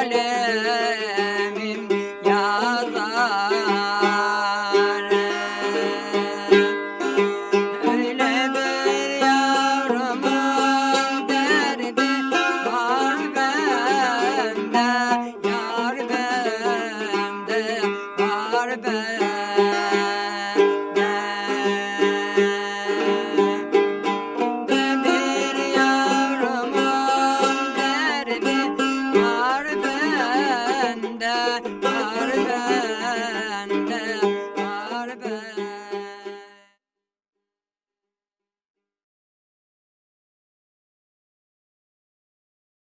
Hallelujah.